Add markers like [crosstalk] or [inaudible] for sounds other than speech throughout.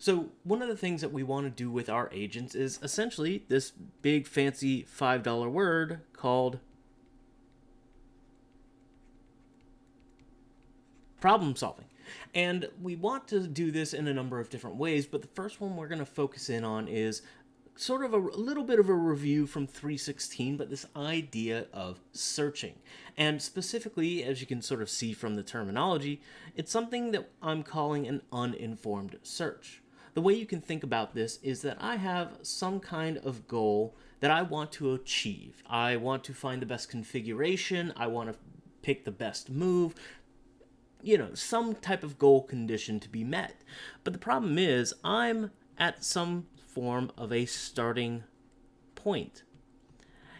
So, one of the things that we want to do with our agents is essentially this big fancy $5 word called problem solving. And we want to do this in a number of different ways, but the first one we're going to focus in on is sort of a, a, little bit of a review from 316, but this idea of searching. And specifically, as you can sort of see from the terminology, it's something that I'm calling an uninformed search. The way you can think about this is that I have some kind of goal that I want to achieve. I want to find the best configuration, I want to pick the best move, you know, some type of goal condition to be met. But the problem is, I'm at some form of a starting point.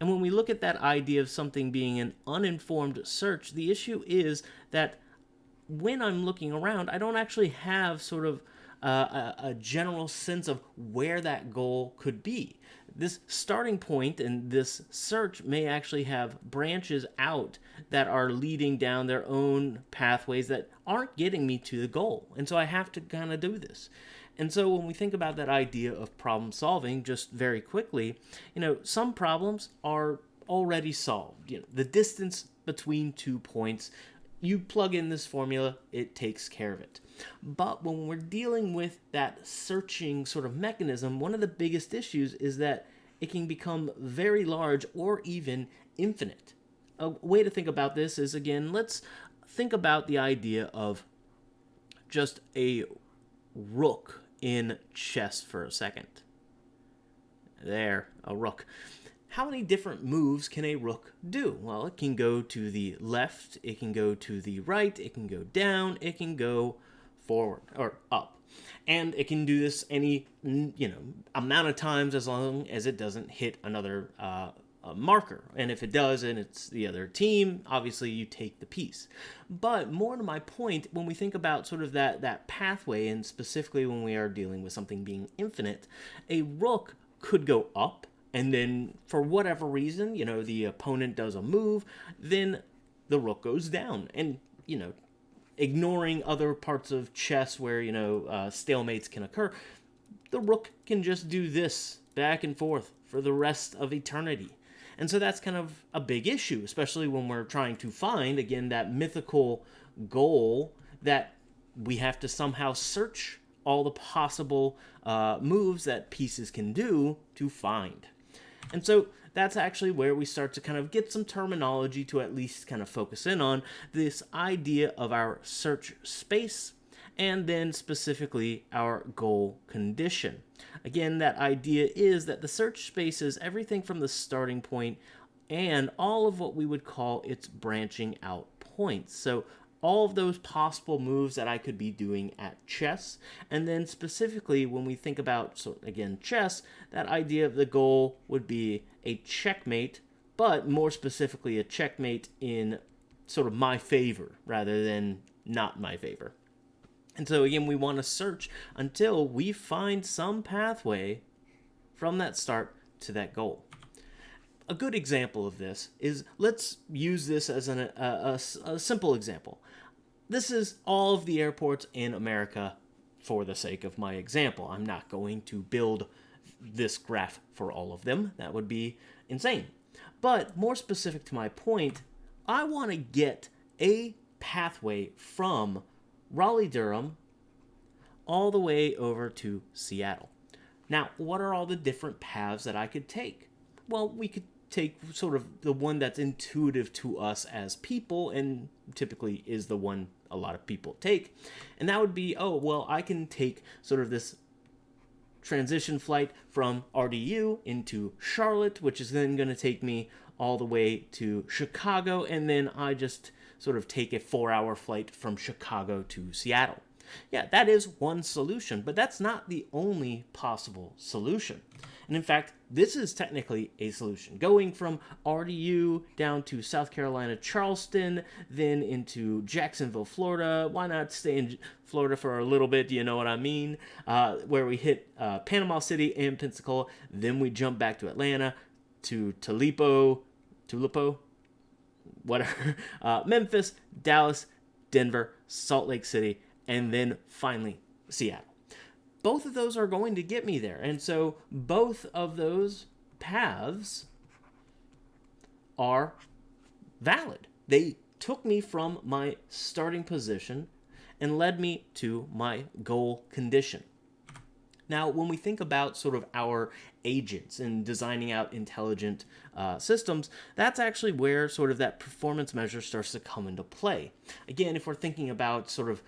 And when we look at that idea of something being an uninformed search, the issue is that when I'm looking around, I don't actually have sort of a, a, general sense of where that goal could be. This starting point and this search may actually have branches out that are leading down their own pathways that aren't getting me to the goal. And so I have to kind of do this. And so when we think about that idea of problem solving, just very quickly, you know, some problems are already solved. You know, the distance between two points, you plug in this formula, it takes care of it. But when we're dealing with that searching sort of mechanism, one of the biggest issues is that it can become very large or even infinite. A way to think about this is again, let's think about the idea of just a rook in chess for a second. There, a rook. How many different moves can a rook do? Well, it can go to the left, it can go to the right, it can go down, it can go forward or up. And it can do this any, you know, amount of times as long as it doesn't hit another uh, marker. And if it does and it's the other team, obviously you take the piece. But more to my point, when we think about sort of that, that pathway, and specifically when we are dealing with something being infinite, a rook could go up, and then for whatever reason, you know, the opponent does a move, then the rook goes down. And, you know, ignoring other parts of chess where, you know, uh, stalemates can occur, the rook can just do this back and forth for the rest of eternity. And so that's kind of a big issue, especially when we're trying to find, again, that mythical goal that we have to somehow search all the possible uh, moves that pieces can do to find. And so that's actually where we start to kind of get some terminology to at least kind of focus in on this idea of our search space and then specifically our goal condition. Again, that idea is that the search space is everything from the starting point and all of what we would call its branching out points. So all of those possible moves that I could be doing at chess. And then specifically when we think about, so again, chess, that idea of the goal would be a checkmate, but more specifically a checkmate in sort of my favor rather than not my favor. And so again, we want to search until we find some pathway from that start to that goal. A good example of this is, let's use this as an, a, a, a simple example. This is all of the airports in America for the sake of my example. I'm not going to build this graph for all of them. That would be insane. But more specific to my point, I want to get a pathway from Raleigh Durham, all the way over to Seattle. Now, what are all the different paths that I could take? Well, we could take sort of the one that's intuitive to us as people and typically is the one a lot of people take. And that would be, oh, well, I can take sort of this transition flight from RDU into Charlotte, which is then going to take me all the way to Chicago, and then I just sort of take a four hour flight from Chicago to Seattle. Yeah, that is one solution, but that's not the only possible solution. And in fact, this is technically a solution. Going from RDU down to South Carolina, Charleston, then into Jacksonville, Florida. Why not stay in Florida for a little bit? Do you know what I mean? Uh, where we hit uh, Panama City and Pensacola. Then we jump back to Atlanta, to Tulipo, Tulipo, whatever, [laughs] uh, Memphis, Dallas, Denver, Salt Lake City, and then finally Seattle. Both of those are going to get me there. And so both of those paths are valid. They took me from my starting position and led me to my goal condition. Now, when we think about sort of our agents and designing out intelligent uh, systems, that's actually where sort of that performance measure starts to come into play. Again, if we're thinking about sort of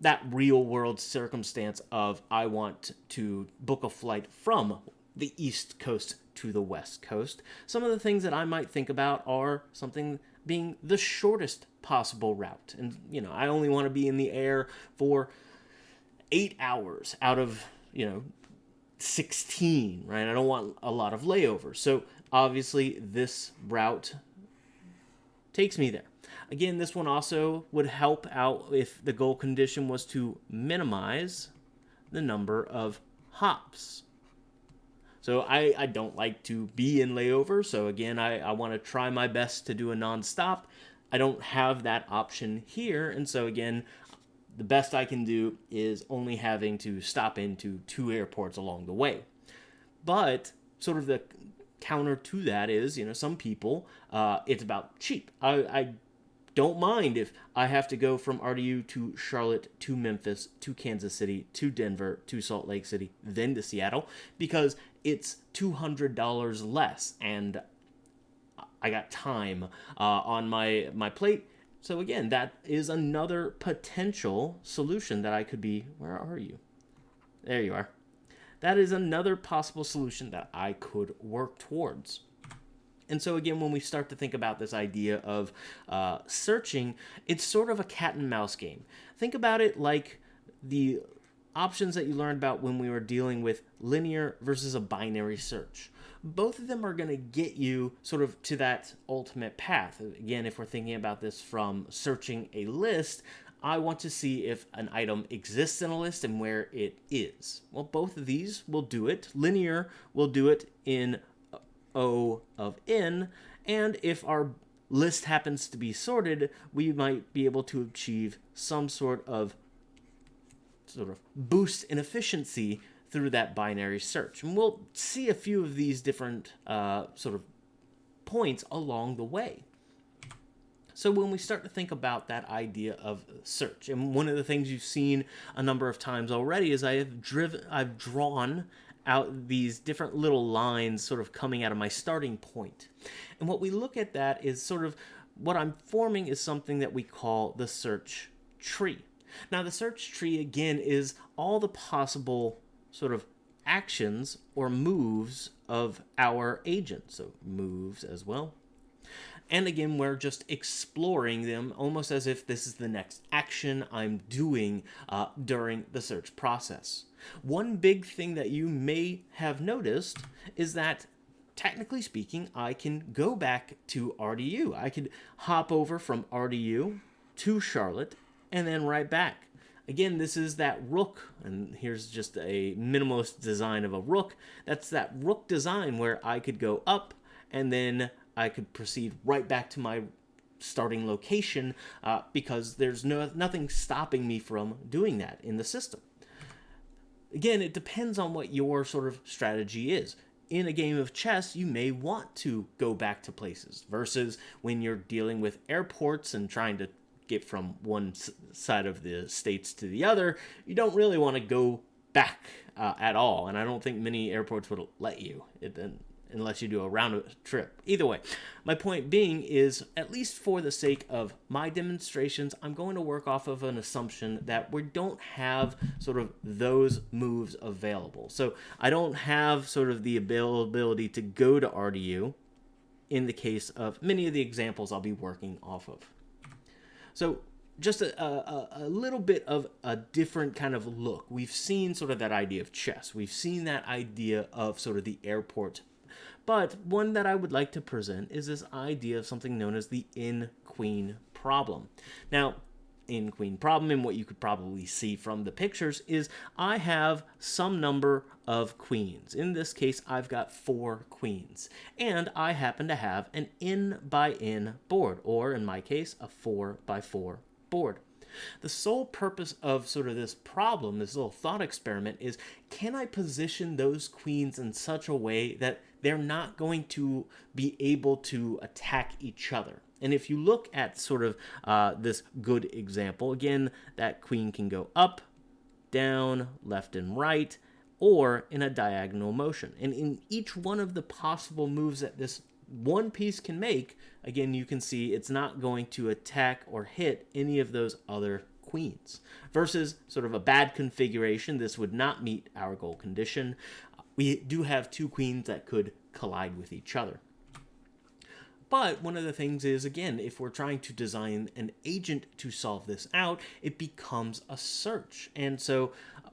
that real world circumstance of I want to book a flight from the East Coast to the West Coast, some of the things that I might think about are something being the shortest possible route. And, you know, I only want to be in the air for eight hours out of, you know, 16, right? I don't want a lot of layovers. So obviously, this route takes me there. Again, this one also would help out if the goal condition was to minimize the number of hops. So I, I don't like to be in layover. So again, I, I want to try my best to do a nonstop. I don't have that option here. And so again, the best I can do is only having to stop into two airports along the way. But sort of the counter to that is, you know, some people, uh, it's about cheap. I, I don't mind if I have to go from RDU to Charlotte to Memphis to Kansas City to Denver to Salt Lake City, then to Seattle, because it's $200 less and I got time uh, on my, my plate. So again, that is another potential solution that I could be. Where are you? There you are. That is another possible solution that I could work towards. And so again, when we start to think about this idea of uh, searching, it's sort of a cat and mouse game. Think about it like the options that you learned about when we were dealing with linear versus a binary search. Both of them are going to get you sort of to that ultimate path. Again, if we're thinking about this from searching a list, I want to see if an item exists in a list and where it is. Well, both of these will do it. Linear will do it in O of n, and if our list happens to be sorted, we might be able to achieve some sort of sort of boost in efficiency through that binary search. And we'll see a few of these different uh, sort of points along the way. So when we start to think about that idea of search, and one of the things you've seen a number of times already is I have driven, I've drawn out these different little lines sort of coming out of my starting point. And what we look at that is sort of what I'm forming is something that we call the search tree. Now, the search tree, again, is all the possible sort of actions or moves of our agent. So, moves as well. And again, we're just exploring them almost as if this is the next action I'm doing uh, during the search process. One big thing that you may have noticed is that technically speaking, I can go back to RDU. I could hop over from RDU to Charlotte and then right back. Again, this is that rook, and here's just a minimalist design of a rook. That's that rook design where I could go up and then I could proceed right back to my starting location uh, because there's no nothing stopping me from doing that in the system. Again, it depends on what your sort of strategy is. In a game of chess, you may want to go back to places versus when you're dealing with airports and trying to get from one side of the states to the other, you don't really want to go back uh, at all. And I don't think many airports would let you. It, unless you do a round trip. Either way, my point being is, at least for the sake of my demonstrations, I'm going to work off of an assumption that we don't have sort of those moves available. So I don't have sort of the availability to go to RDU in the case of many of the examples I'll be working off of. So just a, a, a, little bit of a different kind of look. We've seen sort of that idea of chess. We've seen that idea of sort of the airport but one that I would like to present is this idea of something known as the N-queen problem. Now, N queen problem and what you could probably see from the pictures is I have some number of queens. In this case, I've got four queens. And I happen to have an n by n board, or in my case, a four by four board. The sole purpose of sort of this problem, this little thought experiment, is can I position those queens in such a way that they're not going to be able to attack each other? And if you look at sort of uh, this good example, again, that queen can go up, down, left and right, or in a diagonal motion. And in each one of the possible moves that this one piece can make, again, you can see it's not going to attack or hit any of those other queens. Versus sort of a bad configuration, this would not meet our goal condition. We do have two queens that could collide with each other. But one of the things is, again, if we're trying to design an agent to solve this out, it becomes a search. And so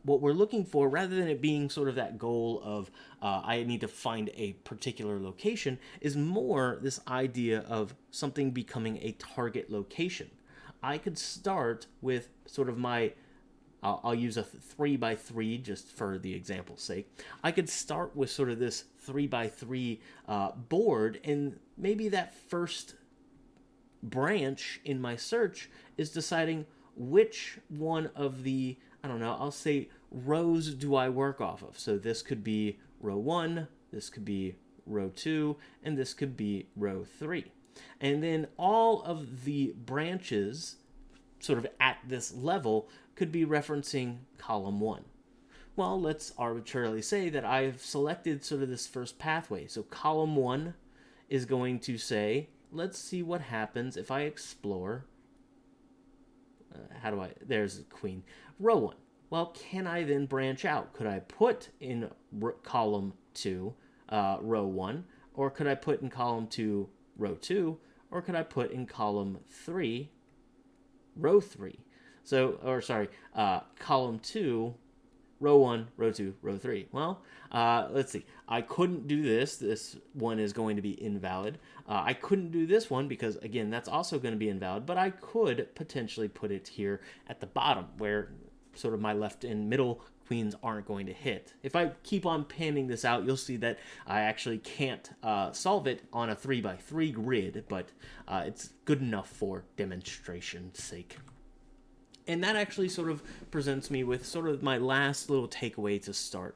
what we're looking for, rather than it being sort of that goal of uh, I need to find a particular location, is more this idea of something becoming a target location. I could start with sort of my I'll, I'll, use a three by three just for the example's sake. I could start with sort of this three by three uh, board, and maybe that first branch in my search is deciding which one of the I don't know, I'll say rows do I work off of. So this could be row one, this could be row two, and this could be row three. And then all of the branches sort of at this level could be referencing column one. Well, let's arbitrarily say that I've selected sort of this first pathway. So column one is going to say, let's see what happens if I explore, how do I, there's queen, row one. Well, can I then branch out? Could I put in column two, uh, row one, or could I put in column two, row two, or could I put in column three, row three? So, or sorry, uh, column two, row one, row two, row three. Well, uh, let's see. I couldn't do this. This one is going to be invalid. Uh, I couldn't do this one because, again, that's also going to be invalid, but I could potentially put it here at the bottom where sort of my left and middle queens aren't going to hit. If I keep on panning this out, you'll see that I actually can't uh, solve it on a 3x3 grid, but uh, it's good enough for demonstration's sake. And that actually sort of presents me with sort of my last little takeaway to start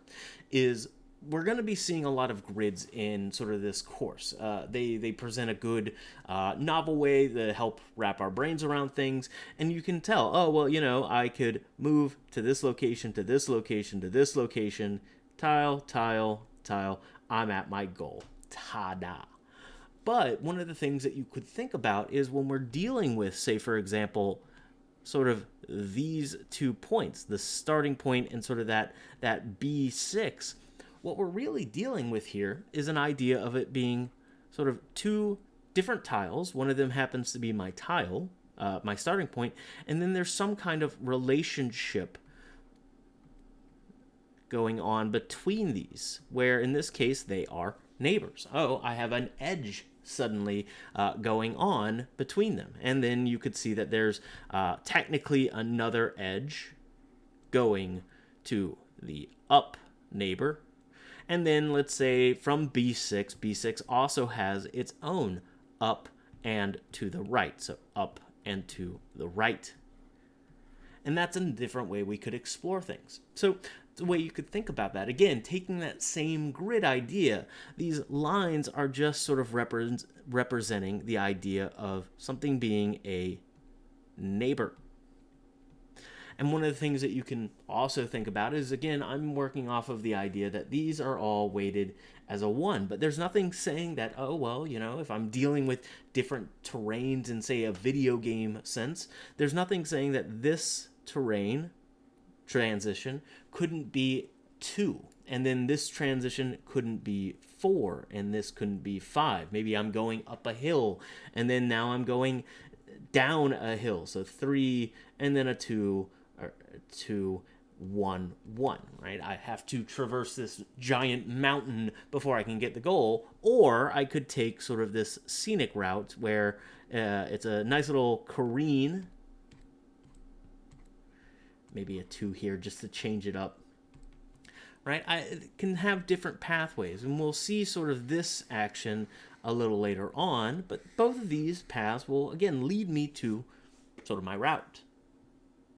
is we're going to be seeing a lot of grids in sort of this course. Uh, they they present a good uh, novel way to help wrap our brains around things, and you can tell. Oh well, you know, I could move to this location, to this location, to this location, tile, tile, tile. I'm at my goal. Ta-da! But one of the things that you could think about is when we're dealing with, say, for example, sort of these two points, the starting point and sort of that that B6 what we're really dealing with here is an idea of it being sort of two different tiles. One of them happens to be my tile, uh, my starting point, and then there's some kind of relationship going on between these, where in this case they are neighbors. Oh, I have an edge suddenly uh, going on between them. And then you could see that there's uh, technically another edge going to the up neighbor and then let's say from B6, B6 also has its own up and to the right. So up and to the right. And that's a different way we could explore things. So the way you could think about that. Again, taking that same grid idea, these lines are just sort of repre representing the idea of something being a neighbor. And one of the things that you can also think about is, again, I'm working off of the idea that these are all weighted as a 1, but there's nothing saying that, oh, well, you know, if I'm dealing with different terrains in, say, a video game sense, there's nothing saying that this terrain transition couldn't be 2 and then this transition couldn't be four and this couldn't be five maybe i'm going up a hill and then now i'm going down a hill so three and then a two to 1 1, right? I have to traverse this giant mountain before I can get the goal, or I could take sort of this scenic route where uh, it's a nice little careen. Maybe a 2 here just to change it up. Right? I can have different pathways, and we'll see sort of this action a little later on, but both of these paths will, again, lead me to sort of my route.